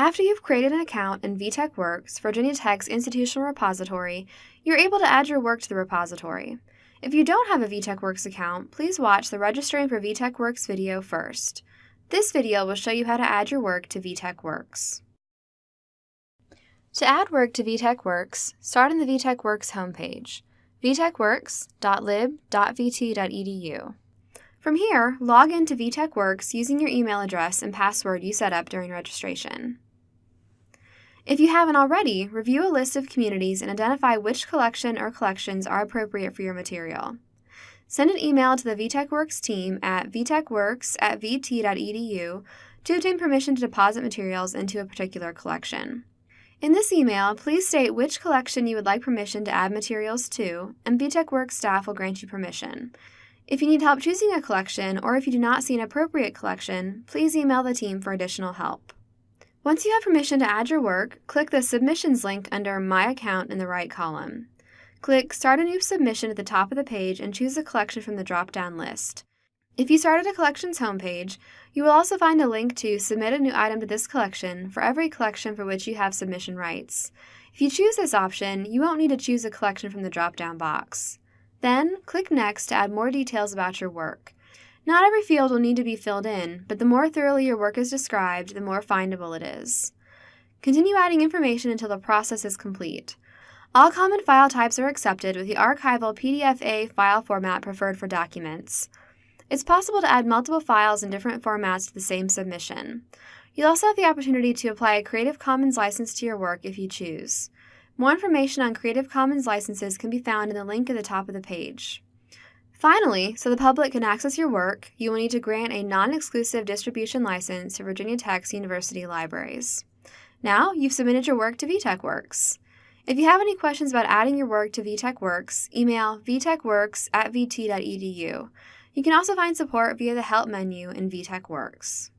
After you've created an account in VTech Works, Virginia Tech's institutional repository, you're able to add your work to the repository. If you don't have a VTech Works account, please watch the Registering for VTech Works video first. This video will show you how to add your work to VTech Works. To add work to VTech Works, start on the VTech Works homepage, vtechworks.lib.vt.edu. From here, log into VTech Works using your email address and password you set up during registration. If you haven't already, review a list of communities and identify which collection or collections are appropriate for your material. Send an email to the VTech Works team at vtechworks at vt.edu to obtain permission to deposit materials into a particular collection. In this email, please state which collection you would like permission to add materials to, and VTech Works staff will grant you permission. If you need help choosing a collection, or if you do not see an appropriate collection, please email the team for additional help. Once you have permission to add your work, click the Submissions link under My Account in the right column. Click Start a New Submission at the top of the page and choose a collection from the drop-down list. If you start at a collection's homepage, you will also find a link to Submit a new item to this collection for every collection for which you have submission rights. If you choose this option, you won't need to choose a collection from the drop-down box. Then, click Next to add more details about your work. Not every field will need to be filled in, but the more thoroughly your work is described, the more findable it is. Continue adding information until the process is complete. All common file types are accepted with the archival PDF-A file format preferred for documents. It's possible to add multiple files in different formats to the same submission. You'll also have the opportunity to apply a Creative Commons license to your work if you choose. More information on Creative Commons licenses can be found in the link at the top of the page. Finally, so the public can access your work, you will need to grant a non-exclusive distribution license to Virginia Tech's university libraries. Now, you've submitted your work to VTech Works. If you have any questions about adding your work to VTech Works, email vtechworks at vt.edu. You can also find support via the Help menu in VTech Works.